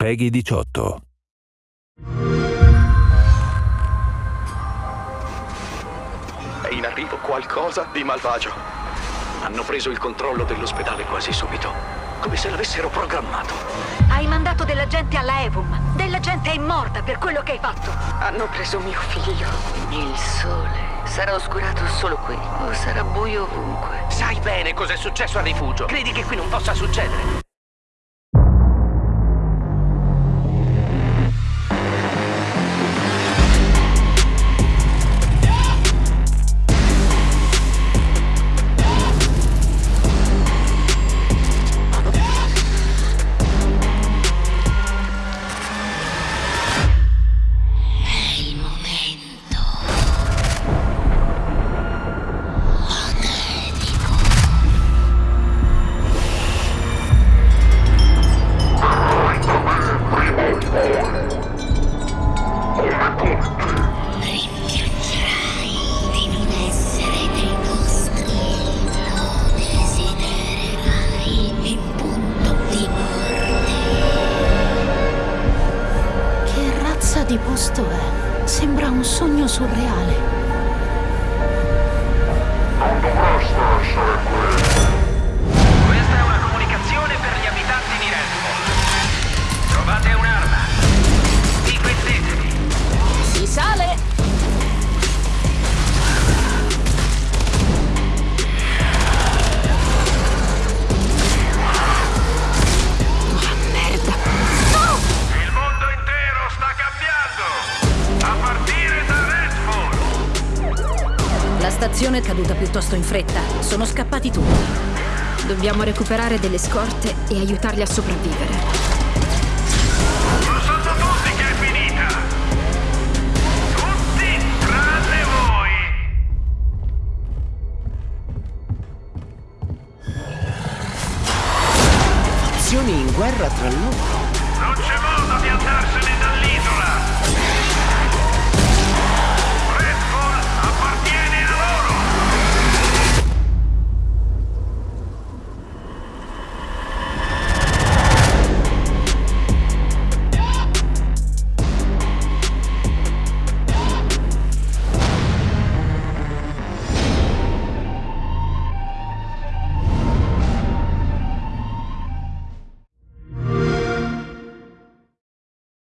Peggy 18. È in arrivo qualcosa di malvagio. Hanno preso il controllo dell'ospedale quasi subito, come se l'avessero programmato. Hai mandato della gente alla Evum. Della gente è morta per quello che hai fatto. Hanno preso mio figlio. Il sole sarà oscurato solo qui o sarà buio ovunque. Sai bene cos'è successo al rifugio. Credi che qui non possa succedere? Di posto è? Sembra un sogno surreale. La stazione è caduta piuttosto in fretta. Sono scappati tutti. Dobbiamo recuperare delle scorte e aiutarli a sopravvivere. Lo sanno tutti che è finita. Tutti tranne voi. Azioni in guerra tra loro.